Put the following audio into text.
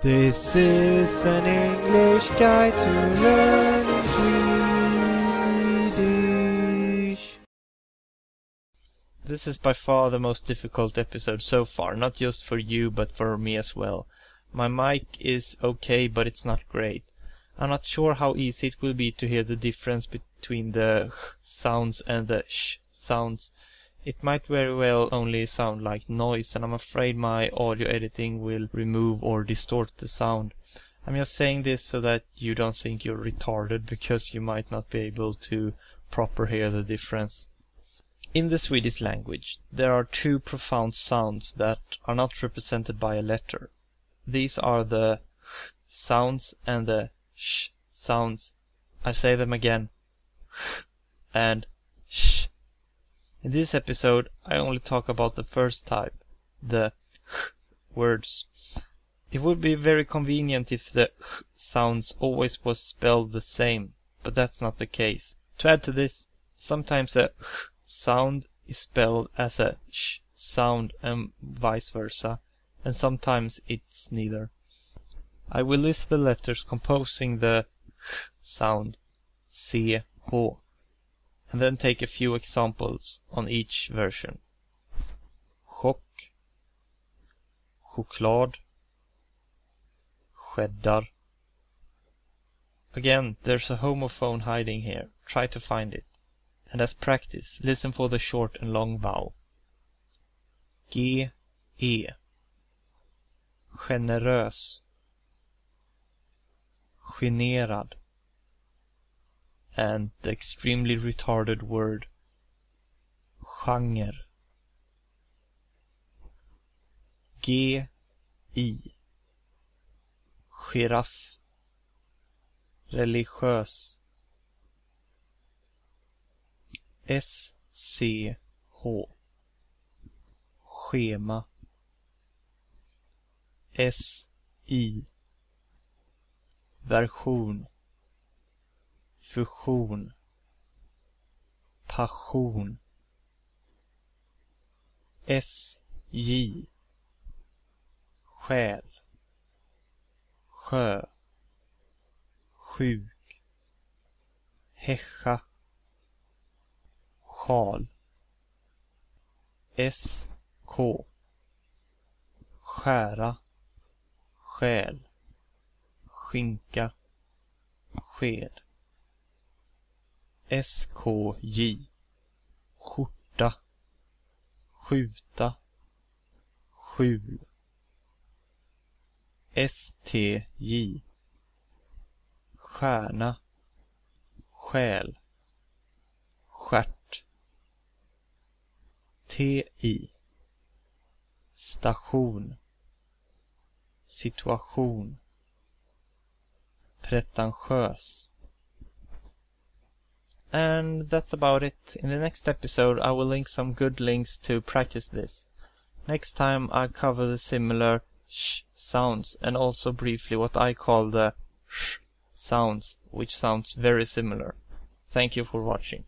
This is an English guide to learning Swedish. This is by far the most difficult episode so far, not just for you but for me as well. My mic is okay, but it's not great. I'm not sure how easy it will be to hear the difference between the х sounds and the sh sounds. It might very well only sound like noise and I'm afraid my audio editing will remove or distort the sound. I'm just saying this so that you don't think you're retarded because you might not be able to proper hear the difference. In the Swedish language, there are two profound sounds that are not represented by a letter. These are the ch sounds and the sh sounds. I say them again. ch and sh. In this episode, I only talk about the first type, the words. It would be very convenient if the sounds always was spelled the same, but that's not the case. To add to this, sometimes a sound is spelled as a sh sound and vice versa, and sometimes it's neither. I will list the letters composing the sound, C, H, and then take a few examples on each version. Chock, choklad, cheddar. Again, there's a homophone hiding here. Try to find it. And as practice, listen for the short and long vowel. G, E. Generös. Generad and the extremely retarded word genre. G I. Giraff. Religiös. S C H. Schema. S I. Version fusion passion SJ själ sjö sjuk häscha sjal SK skära själ skinka sked SKJ skjorta. Skjuta. Skjul. STJ stjärna. Själ. Stjärt. TI station. Situation. Pretentiös. And that's about it. In the next episode I will link some good links to practice this. Next time I'll cover the similar sh sounds and also briefly what I call the sh sounds, which sounds very similar. Thank you for watching.